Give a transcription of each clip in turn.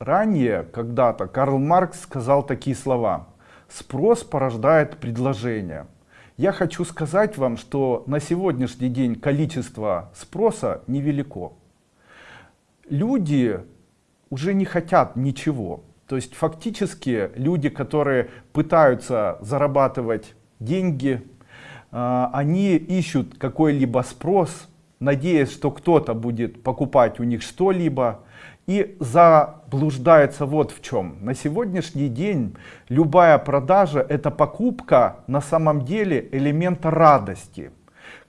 Ранее, когда-то, Карл Маркс сказал такие слова. Спрос порождает предложение. Я хочу сказать вам, что на сегодняшний день количество спроса невелико. Люди уже не хотят ничего. То есть фактически люди, которые пытаются зарабатывать деньги, а, они ищут какой-либо спрос, надеясь, что кто-то будет покупать у них что-либо, и заблуждается вот в чем. На сегодняшний день любая продажа это покупка на самом деле элемента радости.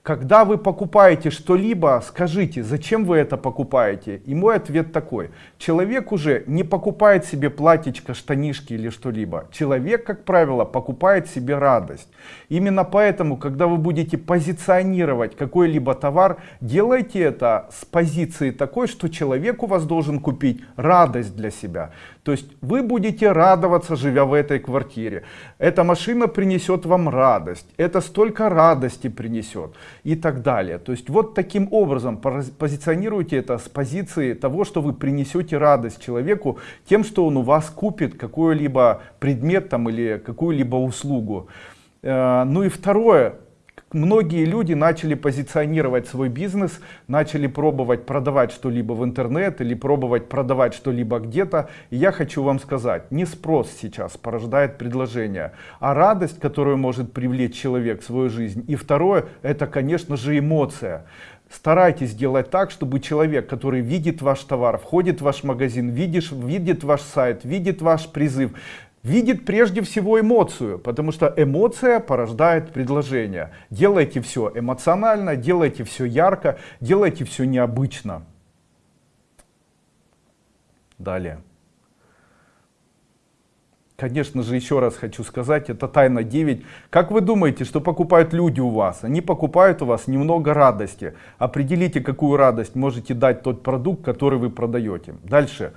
Когда вы покупаете что-либо, скажите, зачем вы это покупаете? И мой ответ такой. Человек уже не покупает себе платьечко, штанишки или что-либо. Человек, как правило, покупает себе радость. Именно поэтому, когда вы будете позиционировать какой-либо товар, делайте это с позиции такой, что человек у вас должен купить радость для себя. То есть вы будете радоваться, живя в этой квартире. Эта машина принесет вам радость. Это столько радости принесет и так далее. То есть вот таким образом позиционируйте это с позиции того, что вы принесете радость человеку тем, что он у вас купит какой-либо предмет там, или какую-либо услугу. Э, ну и второе, многие люди начали позиционировать свой бизнес, начали пробовать продавать что-либо в интернет или пробовать продавать что-либо где-то. Я хочу вам сказать, не спрос сейчас порождает предложение, а радость, которую может привлечь человек в свою жизнь. И второе, это, конечно же, эмоция. Старайтесь делать так, чтобы человек, который видит ваш товар, входит в ваш магазин, видишь, видит ваш сайт, видит ваш призыв, видит прежде всего эмоцию, потому что эмоция порождает предложение. Делайте все эмоционально, делайте все ярко, делайте все необычно. Далее. Конечно же, еще раз хочу сказать, это тайна 9. Как вы думаете, что покупают люди у вас? Они покупают у вас немного радости. Определите, какую радость можете дать тот продукт, который вы продаете. Дальше.